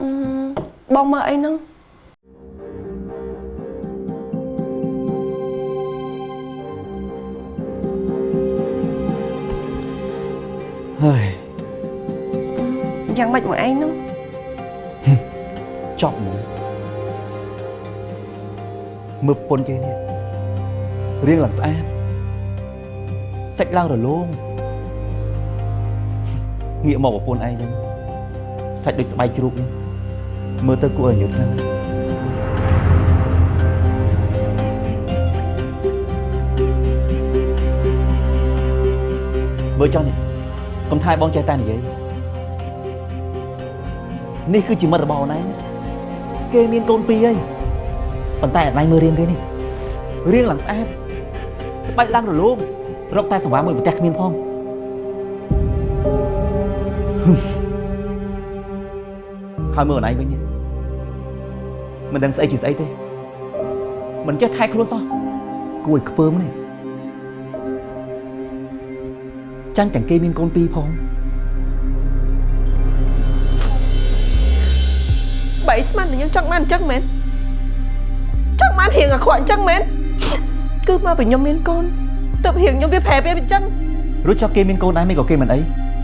អឺបងមើលអីហ្នឹងហើយយ៉ាងម៉េចមកឯងហ្នឹងចប់មកមើលប្រពន្ធគេនេះរៀងឡើងស្អាតសាច់ឡើងរលោងងាកមកប្រពន្ធឯងវិញសាច់ដូចស្បែកជ្រូកនេះ មើលទៅគួរឲ្យញើសខ្លាំងណាស់បើចង់នេះកុំថាយបងចេះតែនិយាយនេះគឺជាមិត្តរបស់អូនឯងគេមានកូនពីរហើយប៉ុន្តែអត់ណៃមើលរៀងគេនេះរៀងឡើងស្អាតស្បែកឡើងរលោងរកតែសង្វារមួយប្រទេសគ្មានផងហឹម ហើយមើលខ្លួនឯងវិញមិនដឹងស្អីជាស្អីទេមិនចេះថែខ្លួនសោះគួរឲ្យខ្ពើមនេះចាញ់ទាំងគេមានកូនពីរផងបីស្មានតែខ្ញុំចង់បានអញ្ចឹងមែនចង់បានរៀងអាក្រក់អញ្ចឹងមែនគឺមកពីខ្ញុំមានកូនទៅរៀងខ្ញុំវាប្រែវាអញ្ចឹងរួចចុះគេមានកូនដែរមិនក៏គេមិនអី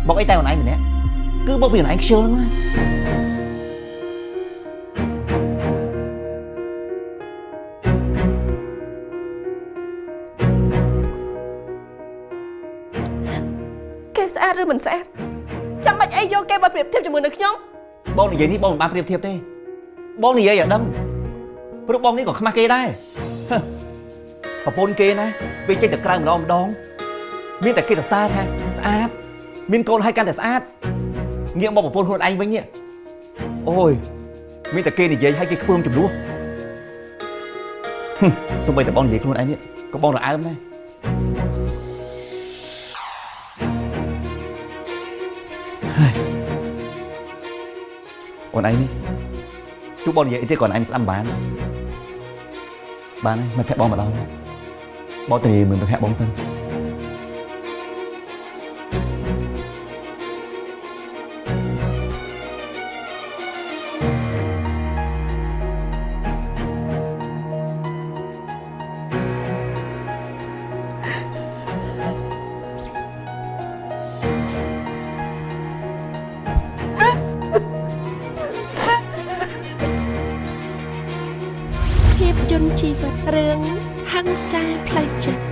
មកអីតែខ្លួនឯងម្នាក់គឺមកពីខ្លួនឯងខ្ជិលណា ស្អាតឬមិនស្អាតចាំបាច់អីយកគេមកប្រៀបធៀបជាមួយនឹងខ្ញុំបងនិយាយនេះបងមិនបានប្រៀបធៀបទេបងនិយាយឲ្យដឹងព្រោះបងនេះក៏ខ្មាស់គេដែរហឹមប្រពន្ធគេណាពេលចេញទៅក្រៅម្ដងម្ដង មានតែគេទៅសារថាស្អាត មានកូនឲ្យកាន់តែស្អាតងាកមកប្រពន្ធខ្លួនឯងវិញនេះអូយមានតែគេនិយាយឲ្យគេខ្ពើមចំនួនហឹមសំបីតែបងនិយាយខ្លួនឯងនេះក៏បងរអើមដែរ ហើយអូនឯងនេះទោះបងនិយាយអីទេក៏អូនឯងស្ដាប់មិនបានបានហើយមិនភ័ក្របងមកដល់ហើយបងទៅនិយាយមើលទៅភ័ក្របងសិន ភាពយន្តជីវិតរឿងហង្សាផ្លូវចិត្ត